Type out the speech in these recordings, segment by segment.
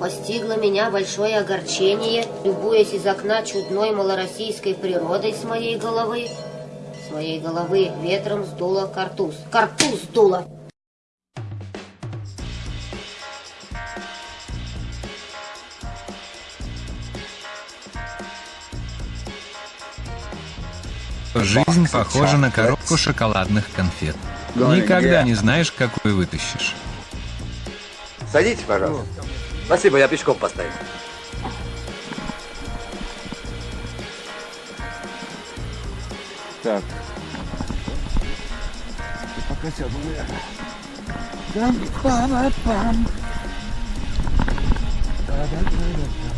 Постигло меня большое огорчение, любуясь из окна чудной малороссийской природой с моей головы. С моей головы ветром сдуло картуз. Картуз сдуло! Жизнь похожа на коробку шоколадных конфет. Никогда не знаешь, какую вытащишь. Садитесь, пожалуйста. Спасибо, я пешком поставил. Так. Пока сяду, наверное. Дам, пам, пам. Да-да-да-да.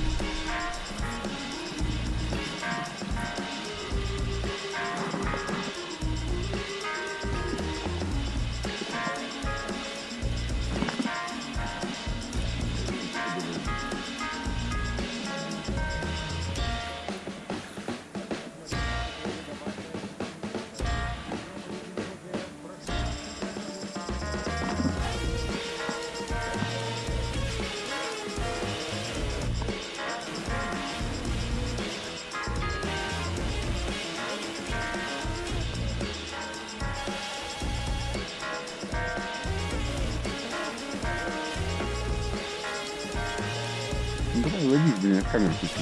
Камеру включи.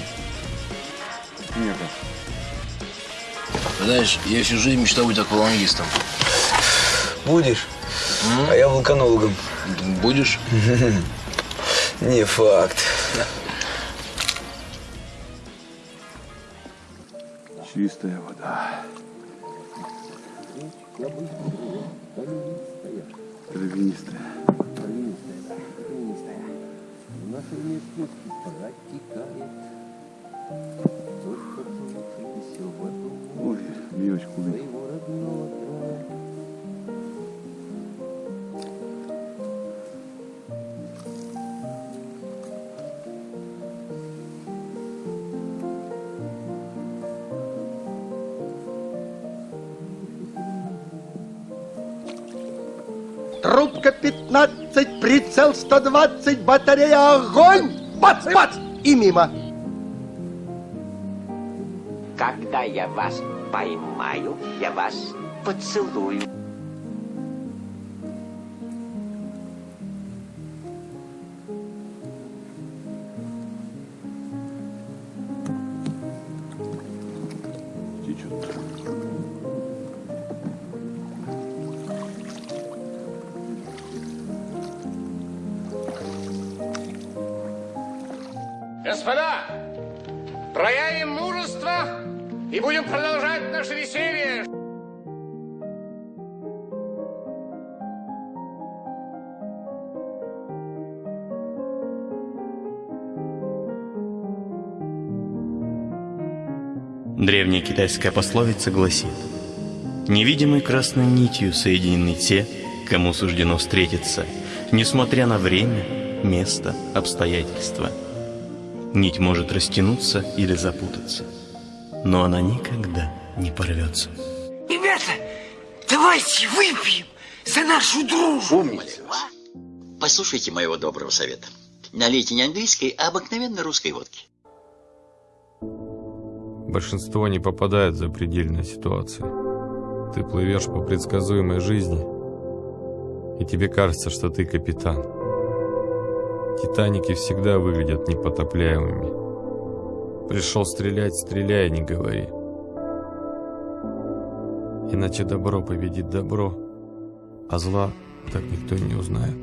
Нет. Знаешь, я всю жизнь мечтал быть аквалангистом. Будешь? А я вулканологом. Будешь? Не факт. Трубка 15, прицел 120, батарея огонь! Бац, бац! И мимо. Когда я вас поймаю, я вас поцелую. Наше веселье. Древняя китайская пословица гласит «Невидимой красной нитью соединены те, кому суждено встретиться, несмотря на время, место, обстоятельства. Нить может растянуться или запутаться, но она никогда не порвется». Ребята, давайте выпьем за нашу дружбу. Умница. Послушайте моего доброго совета. Налейте не английской, а обыкновенной русской водки. Большинство не попадает в запредельные ситуации. Ты плывешь по предсказуемой жизни, и тебе кажется, что ты капитан. Титаники всегда выглядят непотопляемыми. Пришел стрелять, стреляй, не говори. Иначе добро победит добро, а зла так никто и не узнает.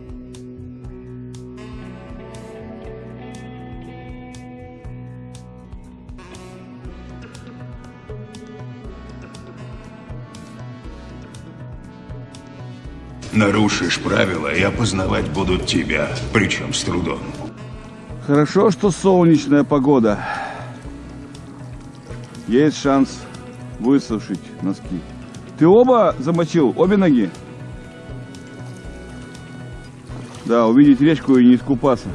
Нарушишь правила, и опознавать будут тебя, причем с трудом. Хорошо, что солнечная погода. Есть шанс высушить носки. Ты оба замочил? Обе ноги? Да, увидеть речку и не искупаться.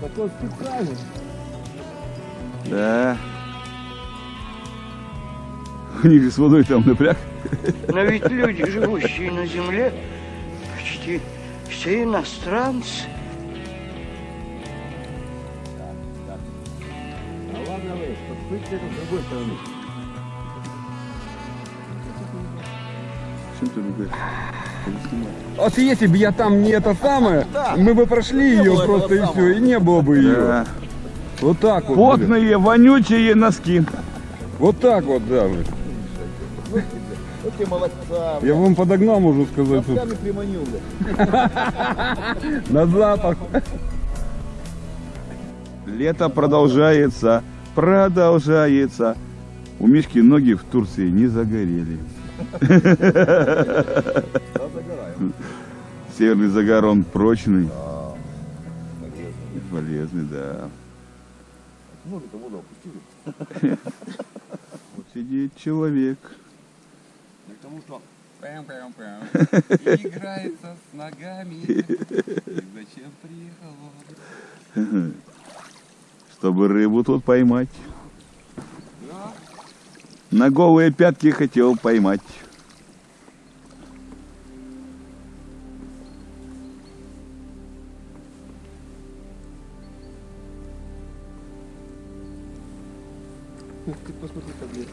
Такой специальный. Да. У них же с водой там напряг. Но ведь люди, живущие на земле, почти все иностранцы. А ладно вы, подплыть с другой стороны. Чем ты ругаешься? Вот если бы я там не это самое, мы бы прошли ее было просто и все, и не было бы ее. Да. Вот так вот. Потные, вонючие носки. Вот так вот, да. блин. Вот тебе молодца. Я вам подогнал, можно сказать. Ногтями приманил, бля. На запах. Лето продолжается, продолжается. У Мишки ноги в Турции не загорели. Северный загар, он прочный. Полезный, да. Вот сидит человек. Потому что играется с ногами. И зачем приехал? Чтобы рыбу тут поймать. На голые пятки хотел поймать. Ты посмотри, как здесь.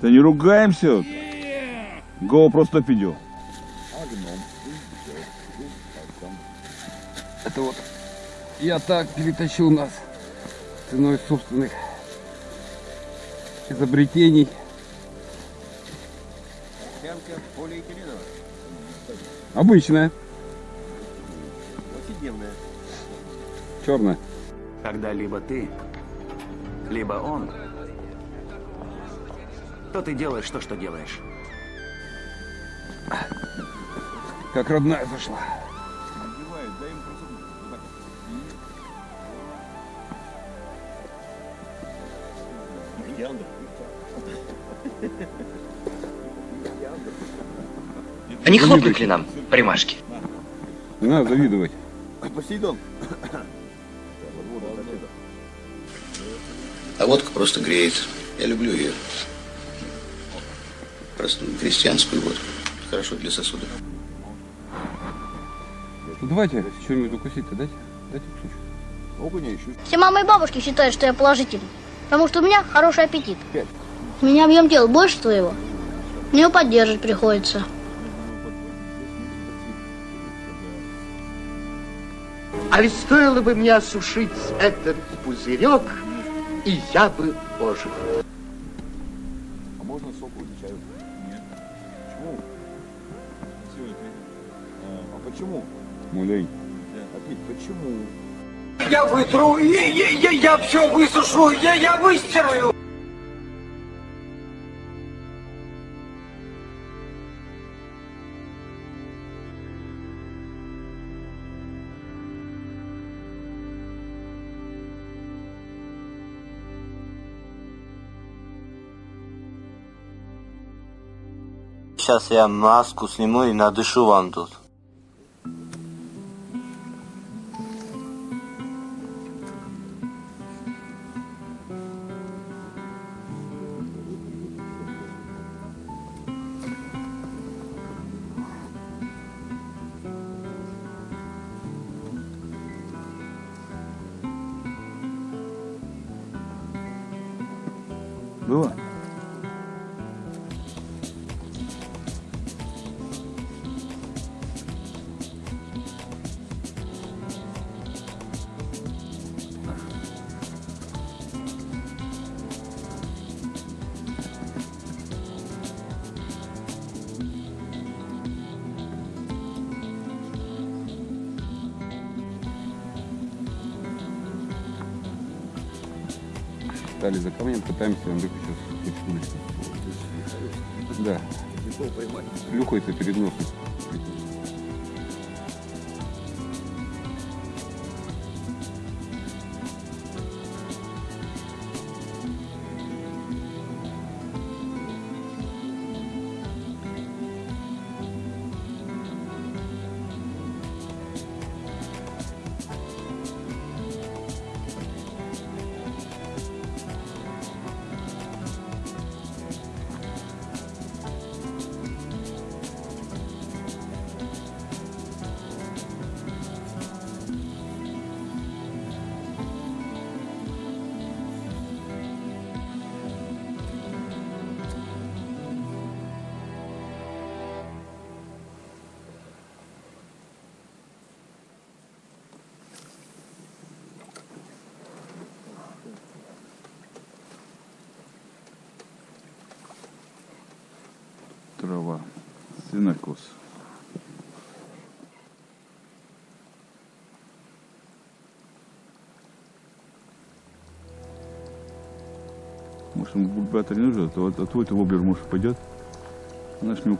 Да не ругаемся. Го просто пидел. Это вот я так перетащил нас ценой собственных изобретений. Обычная, Повседневная. черная. Когда либо ты, либо он, то ты делаешь то, что делаешь. Как родная зашла. Не хлопнуть ли нам примашки? Не надо завидовать. Посейдон. А водка просто греет. Я люблю ее. Простую крестьянскую водку. Хорошо для сосудов. Ну, давайте что-нибудь укусить-то дайте. Дайте кусочек. Окуня еще. Все мамы и бабушки считают, что я положительный. Потому что у меня хороший аппетит. У меня объем тела больше твоего. Мне его поддерживать приходится. А ведь стоило бы мне осушить этот пузырек, и я бы ожил. А можно соку или чаю? Нет. Почему? Все, это... А почему? Мулей. Опять, почему? Я вытру, я, я, я, я все высушу, я, я выстираю. Сейчас я маску сниму и надышу вам тут. Пытаемся хоть удочку. Да. Плюхается перед носом. Может, ему бульбатор не нужен, а то а твой-то воблер, может, пойдет. Она ж не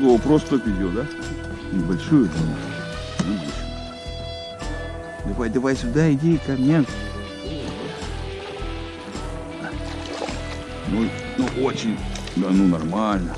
О, просто видео, да? Небольшую? Небольшую. Давай, давай сюда, иди ко мне. Ну, ну очень, да ну нормально.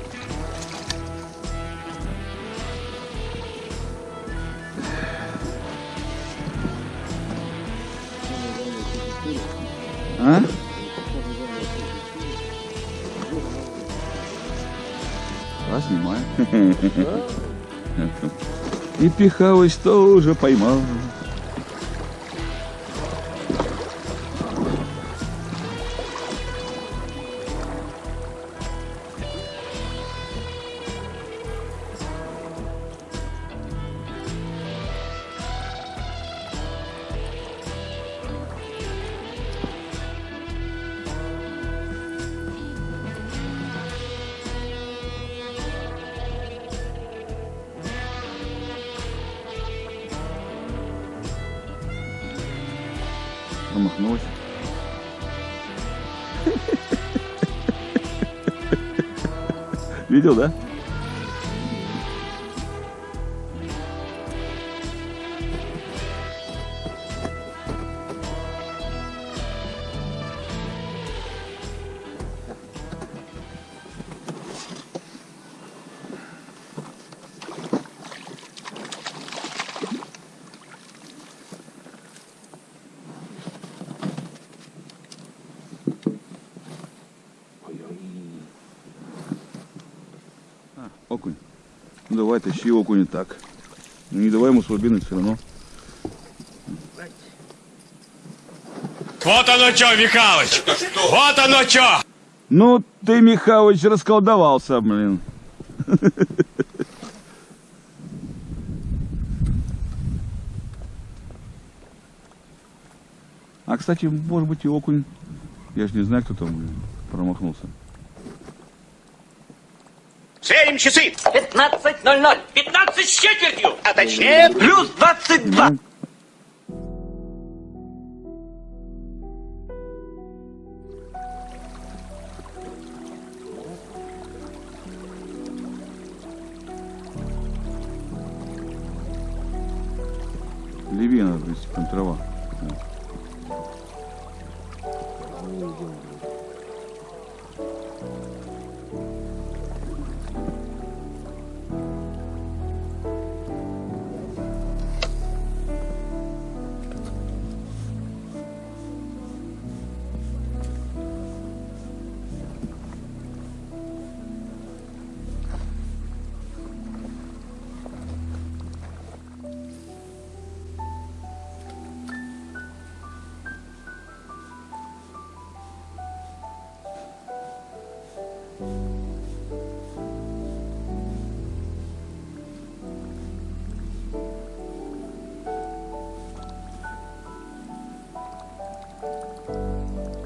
И Пихалыч тоже поймал. Промахнулась. Видел, да? Давай, тащи окунь так. Ну не давай ему слабинуть все равно. Вот оно что, Михалыч! Вот оно что! Ну ты, Михалыч, расколдовался, блин. А, кстати, может быть и окунь. Я же не знаю, кто там блин, промахнулся. Сверим часы! 15.00! 15 с четвертью! А точнее, плюс 22!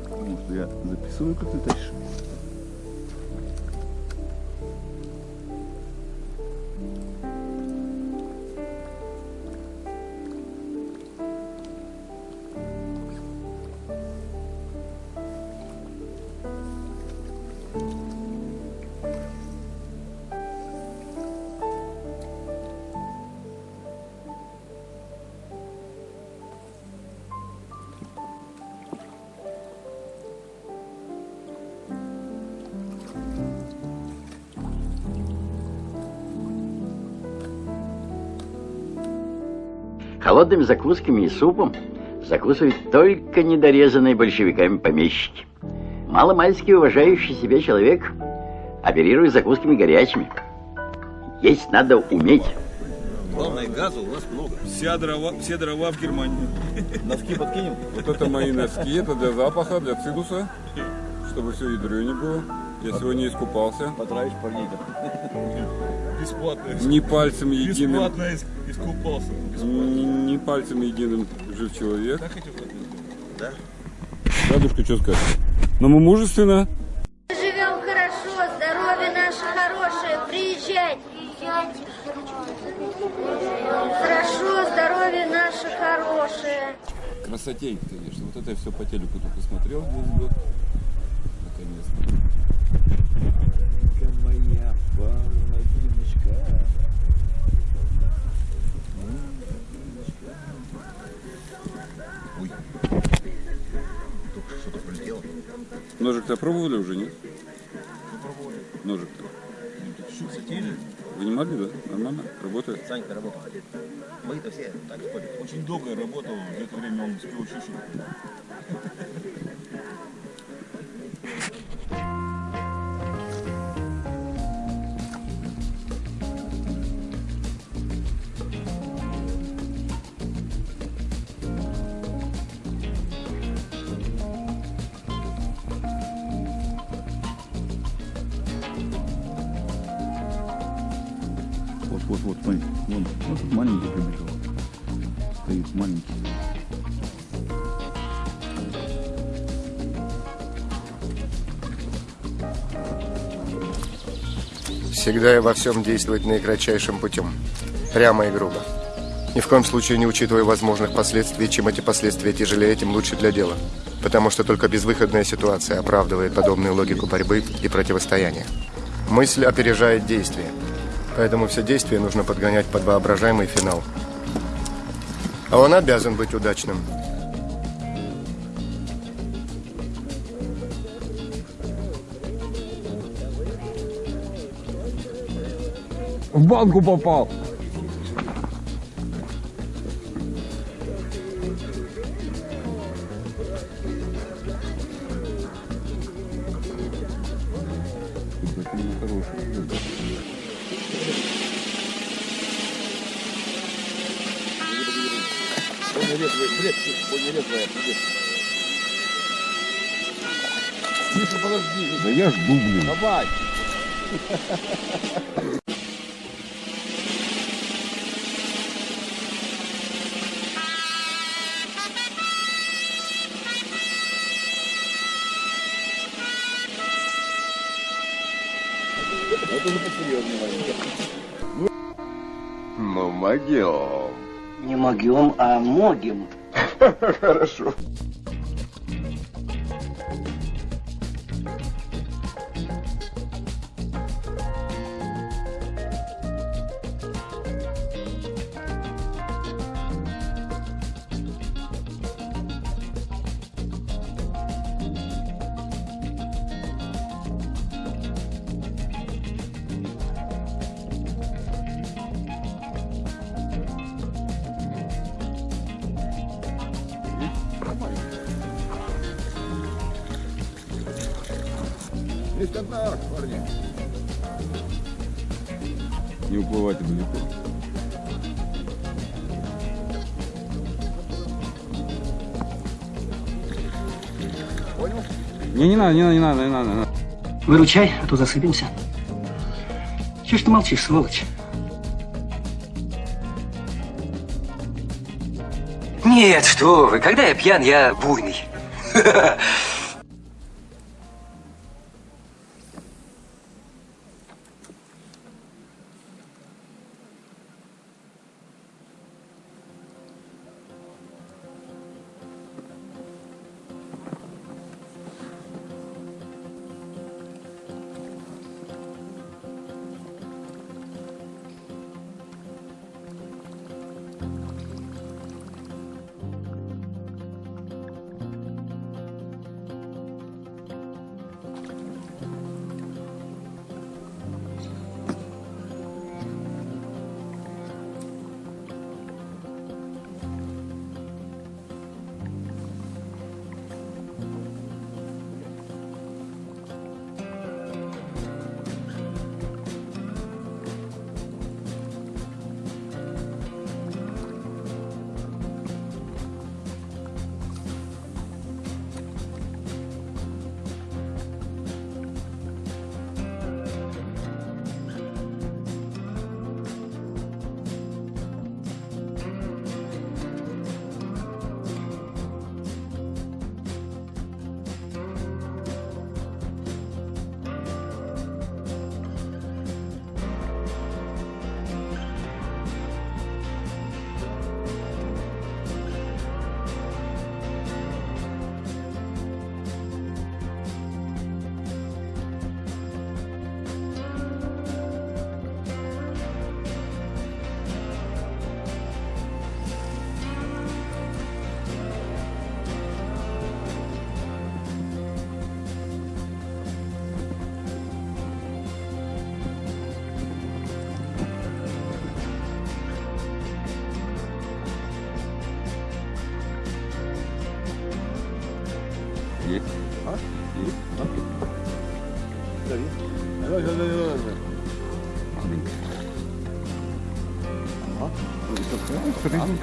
Потому что я записываю, как ты тащишь. Холодными закусками и супом закусывают только недорезанные большевиками помещики. Маломальски уважающий себя человек оперирует закусками горячими. Есть надо уметь. Главное, газа у нас много. Вся дрова, все дрова в Германии. Носки подкинем? Вот это мои носки, это для запаха, для цидуса, чтобы все ядро не было. Я сегодня искупался. Потравишь парней-то. Бесплатно. Не пальцем единым. Бесплатно ис- искупался. Не, не пальцем единым жив человек. Так хотел? Да? Дедушка, что скажешь? Но мы мужественно. Живем хорошо, здоровье наше хорошее, приезжайте. Приезжайте. Хорошо, здоровье наше хорошее. Красотень, конечно. Вот это я все по телеку только смотрел Ой. Только что-то прилетело. Ножик-то пробовали уже, нет? Ножик-то. Чуть-чуть затеяли. Вынимали, да? Нормально? Работает? Санька работал. Мы-то все так ходят. Очень долго я работал, в это время он успел чищу. Всегда и во всем действовать наикратчайшим путем. Прямо и грубо. Ни в коем случае не учитывая возможных последствий, чем эти последствия тяжелее, тем лучше для дела. Потому что только безвыходная ситуация оправдывает подобную логику борьбы и противостояния. Мысль опережает действие. Поэтому все действия нужно подгонять под воображаемый финал. А он обязан быть удачным. В банку попал. Могем. Хорошо. Контакт, парни. Не уплывайте далеко. Понял? Не, не надо, не надо, не надо, не надо. Не надо. Выручай, а то засыпемся. Чего ж ты молчишь, сволочь? Нет, что вы, когда я пьян, я буйный.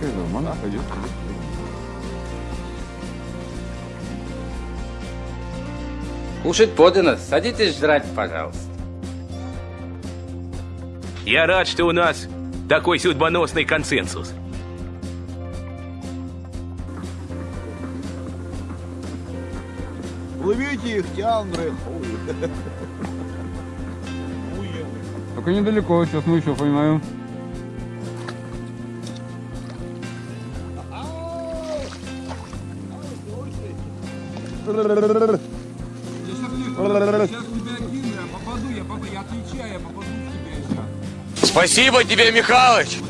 Средненькая, нормально пойдет. Кушать подано. Садитесь жрать, пожалуйста. Я рад, что у нас такой судьбоносный консенсус. Ловите их, тяндры. Только недалеко, сейчас мы еще поймаем. Спасибо тебе, Михалыч!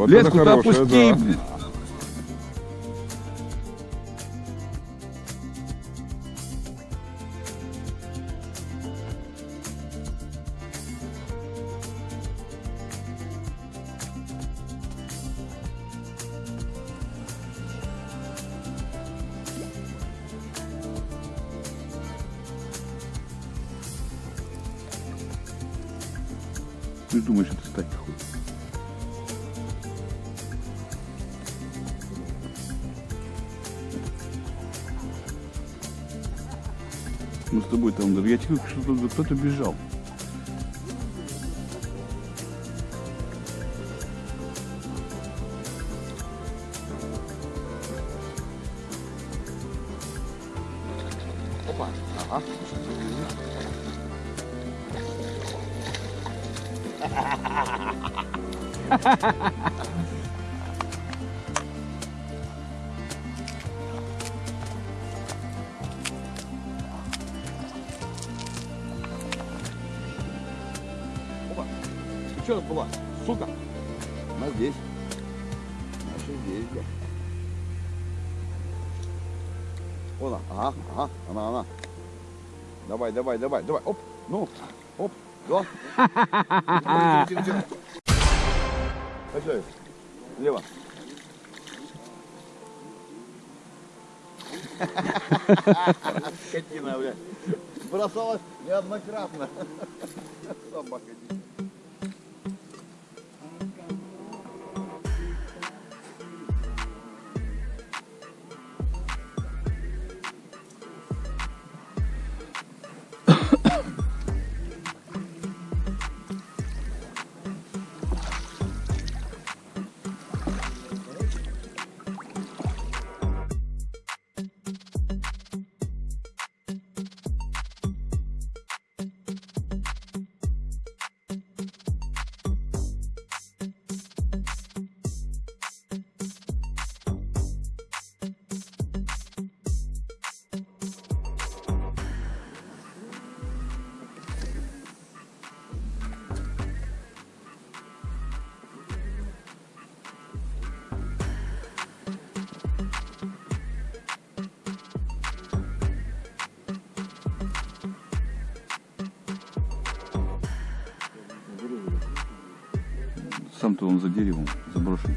Вот Леску-то опусти, да. Что-то кто-то бежал. Опа. Ага. Опа. Давай, давай, давай, давай. Оп. Ну. Оп. Тихо. Пошли. Лево. Скотина, блядь. Бросалась неоднократно. Собака. Сам-то он за деревом заброшен.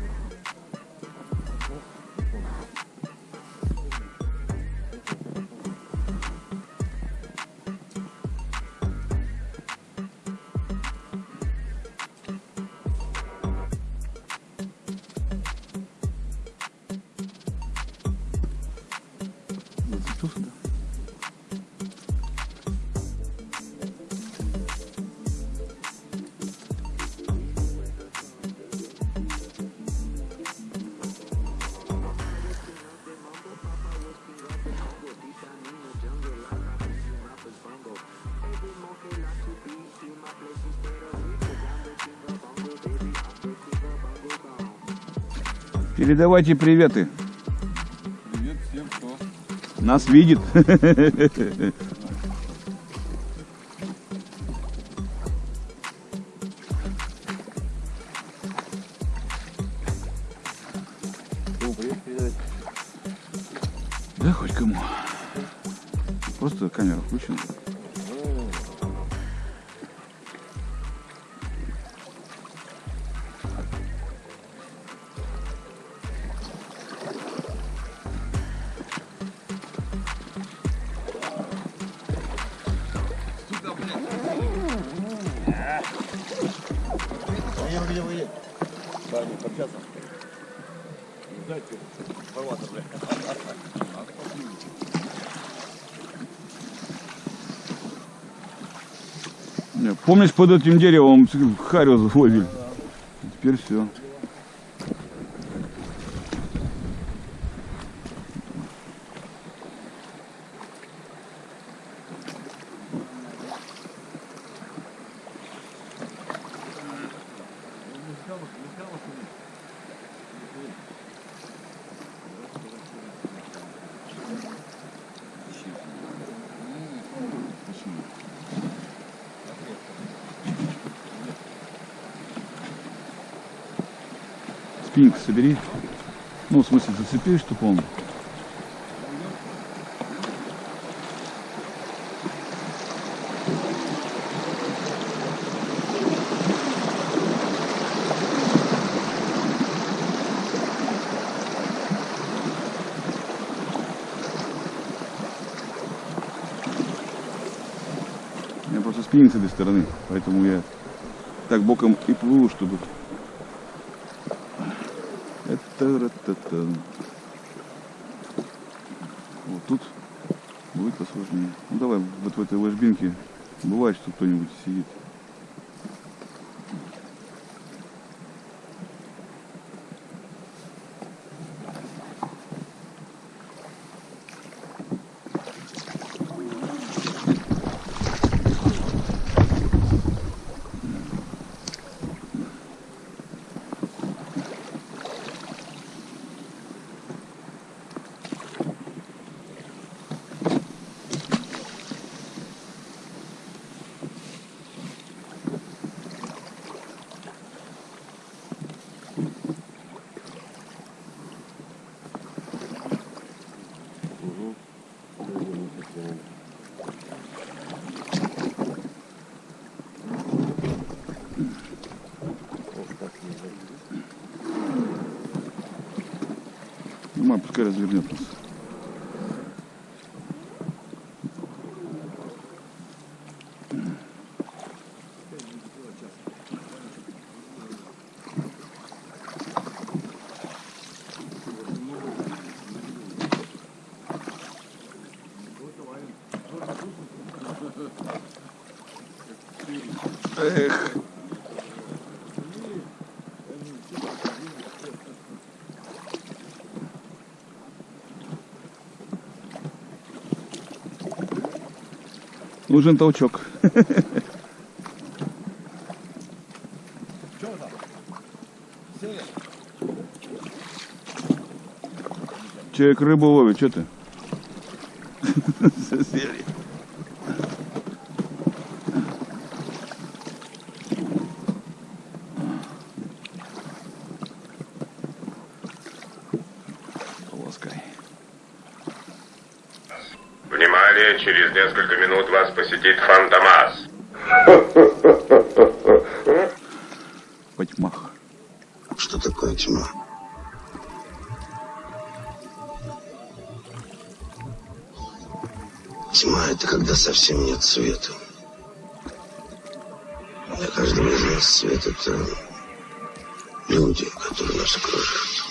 Передавайте приветы. Привет всем, кто Нас видит. Помнишь, под этим деревом харю ловили? Теперь все. Спиннинг собери. Ну, в смысле, зацепи, чтобы он... У меня просто спиннинг с этой стороны, поэтому я так боком и плыву, чтобы... Вот тут будет посложнее. Ну давай вот в этой ложбинке бывает, что кто-нибудь сидит. Ну, мам, пускай развернет нас. Эх. Нужен толчок. Человек рыбу ловит, что ты? Сели. Совсем нет света. Для каждого из нас свет — это люди, которые нас окружают.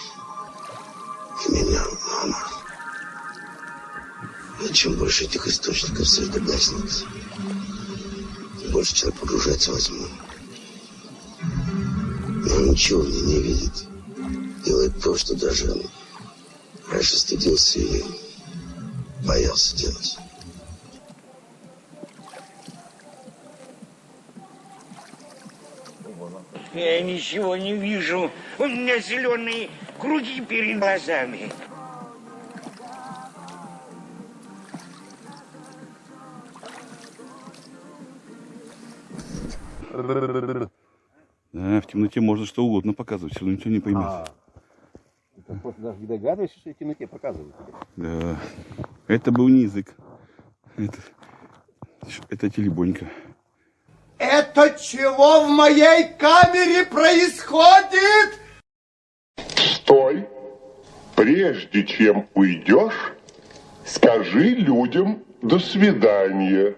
И меня, мама. И чем больше этих источников света гаснет, тем больше человек погружается во тьму. Но он ничего в не видит. Делает то, что даже раньше стыдился и боялся делать. Я ничего не вижу. У меня зеленые круги перед глазами. Да, в темноте можно что угодно показывать, все равно никто не поймет. А, ты просто даже не догадываешься, что в темноте показывают. Да. Это был не язык. Это, это телебонька. Это чего в моей камере происходит? Стой! Прежде чем уйдешь, скажи людям «до свидания».